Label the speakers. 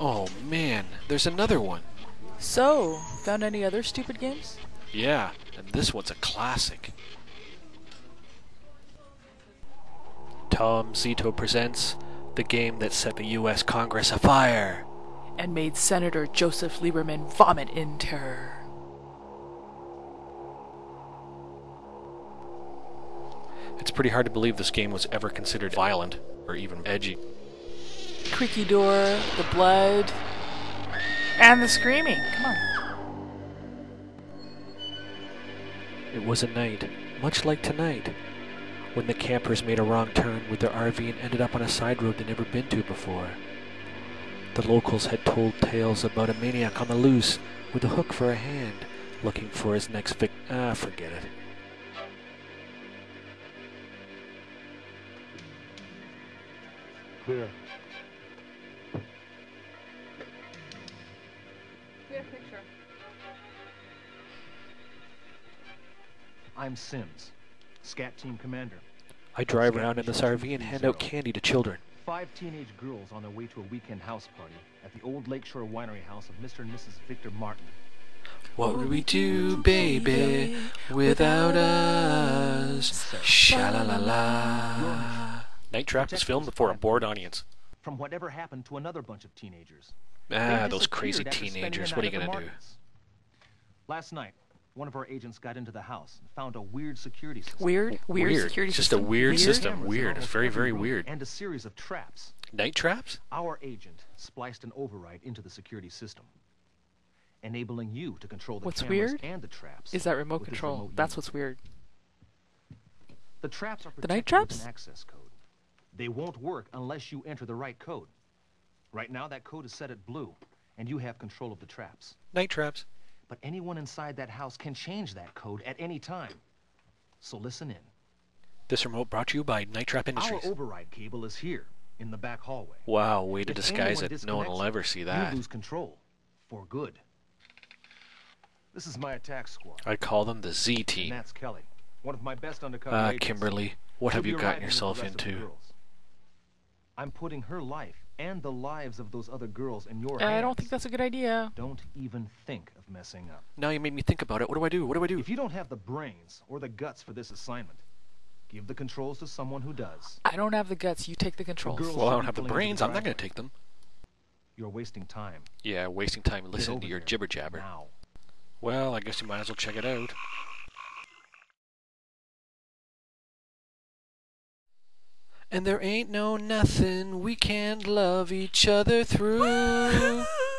Speaker 1: Oh man, there's another one.
Speaker 2: So, found any other stupid games?
Speaker 1: Yeah, and this one's a classic. Tom Zito presents the game that set the U.S. Congress afire.
Speaker 2: And made Senator Joseph Lieberman vomit in terror.
Speaker 1: It's pretty hard to believe this game was ever considered violent or even edgy.
Speaker 2: Creaky door, the blood, and the screaming. Come on.
Speaker 1: It was a night, much like tonight, when the campers made a wrong turn with their RV and ended up on a side road they'd never been to before. The locals had told tales about a maniac on the loose with a hook for a hand, looking for his next vic. Ah, forget it.
Speaker 3: Clear.
Speaker 4: Clear picture.
Speaker 3: I'm Sims, SCAT team commander.
Speaker 1: I drive around in this RV and hand out candy to children.
Speaker 3: Five teenage girls on their way to a weekend house party at the old Lakeshore Winery house of Mr. and Mrs. Victor Martin.
Speaker 1: What would we do, baby, without us? Sha la la la. Night Trap was filmed before a bored audience.
Speaker 3: From whatever happened to another bunch of teenagers.
Speaker 1: Ah, those crazy
Speaker 3: disappeared after spending
Speaker 1: teenagers. What are you gonna do?
Speaker 3: Last night, one of our agents got into the house and found a weird security system.
Speaker 2: Weird, weird,
Speaker 1: Weird.
Speaker 2: security
Speaker 1: It's just a
Speaker 2: system.
Speaker 1: weird system. Weird. It's very, very weird.
Speaker 3: And a series of traps.
Speaker 1: Night Traps?
Speaker 3: Our agent spliced an override into the security system, enabling you to control the
Speaker 2: What's
Speaker 3: cameras
Speaker 2: weird
Speaker 3: and the traps.
Speaker 2: Is that remote control?
Speaker 3: remote
Speaker 2: That's
Speaker 3: unit.
Speaker 2: what's weird.
Speaker 3: The traps are
Speaker 2: The night
Speaker 3: protected with
Speaker 2: traps?
Speaker 3: an access code. They won't work unless you enter the right code. Right now, that code is set at blue, and you have control of the traps.
Speaker 1: Night Traps.
Speaker 3: But anyone inside that house can change that code at any time. So listen in.
Speaker 1: This remote brought to you by Night Trap Industries.
Speaker 3: Our override cable is here, in the back hallway.
Speaker 1: Wow, way to
Speaker 3: If
Speaker 1: disguise it. No one will ever see
Speaker 3: You
Speaker 1: that.
Speaker 3: lose control. For good. This is my attack squad.
Speaker 1: I call them the Z
Speaker 3: And
Speaker 1: Team.
Speaker 3: that's Kelly, one of my best undercover
Speaker 1: Ah,
Speaker 3: agents.
Speaker 1: Kimberly, what
Speaker 3: She'll
Speaker 1: have you gotten
Speaker 3: arriving with the
Speaker 1: yourself into?
Speaker 3: Girls. I'm putting her life and the lives of those other girls in your uh, hands.
Speaker 2: I
Speaker 3: hands.
Speaker 2: don't think that's a good idea.
Speaker 3: Don't even think of messing up.
Speaker 1: Now you made me think about it. What do I do? What do I do?
Speaker 3: If you don't have the brains or the guts for this assignment, give the controls to someone who does.
Speaker 2: I don't have the guts. You take the controls.
Speaker 3: girls-
Speaker 1: Well, I don't have the brains.
Speaker 3: the
Speaker 1: I'm not going to take them.
Speaker 3: You're wasting time.
Speaker 1: Yeah, wasting time
Speaker 3: Get
Speaker 1: listening to your
Speaker 3: there.
Speaker 1: jibber jabber.
Speaker 3: Now.
Speaker 1: Well, I guess you might as well check it out. And there ain't no nothing we can't love each other through.